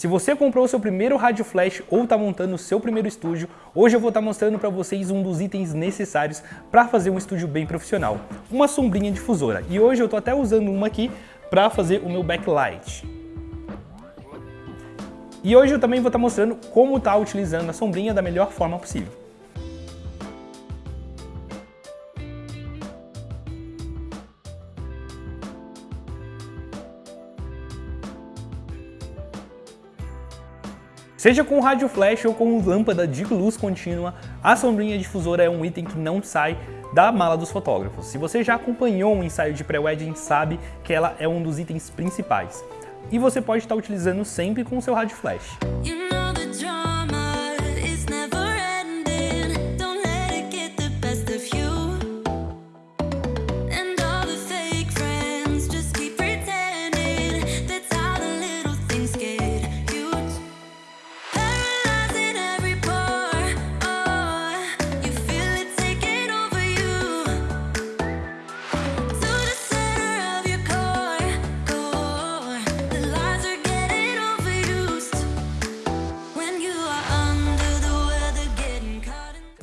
Se você comprou o seu primeiro rádio flash ou está montando o seu primeiro estúdio, hoje eu vou estar tá mostrando para vocês um dos itens necessários para fazer um estúdio bem profissional, uma sombrinha difusora. E hoje eu estou até usando uma aqui para fazer o meu backlight. E hoje eu também vou estar tá mostrando como está utilizando a sombrinha da melhor forma possível. Seja com rádio flash ou com lâmpada de luz contínua, a sombrinha difusora é um item que não sai da mala dos fotógrafos. Se você já acompanhou um ensaio de pré-wedding, sabe que ela é um dos itens principais. E você pode estar utilizando sempre com o seu rádio flash.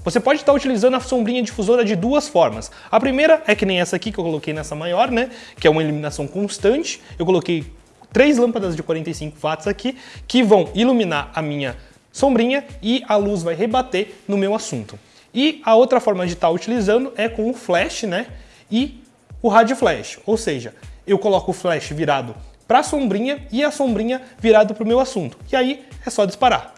Você pode estar utilizando a sombrinha difusora de duas formas. A primeira é que nem essa aqui que eu coloquei nessa maior, né? Que é uma iluminação constante. Eu coloquei três lâmpadas de 45 watts aqui que vão iluminar a minha sombrinha e a luz vai rebater no meu assunto. E a outra forma de estar utilizando é com o flash, né? E o rádio flash, ou seja, eu coloco o flash virado para a sombrinha e a sombrinha virado para o meu assunto. E aí é só disparar.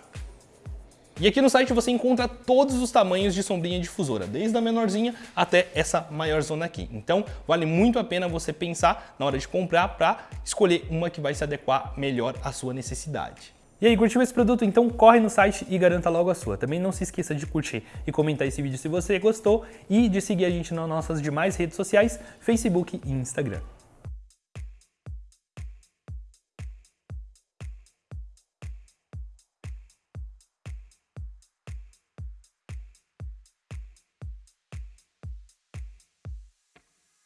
E aqui no site você encontra todos os tamanhos de sombrinha difusora, desde a menorzinha até essa maior zona aqui. Então vale muito a pena você pensar na hora de comprar para escolher uma que vai se adequar melhor à sua necessidade. E aí, curtiu esse produto? Então corre no site e garanta logo a sua. Também não se esqueça de curtir e comentar esse vídeo se você gostou e de seguir a gente nas nossas demais redes sociais, Facebook e Instagram.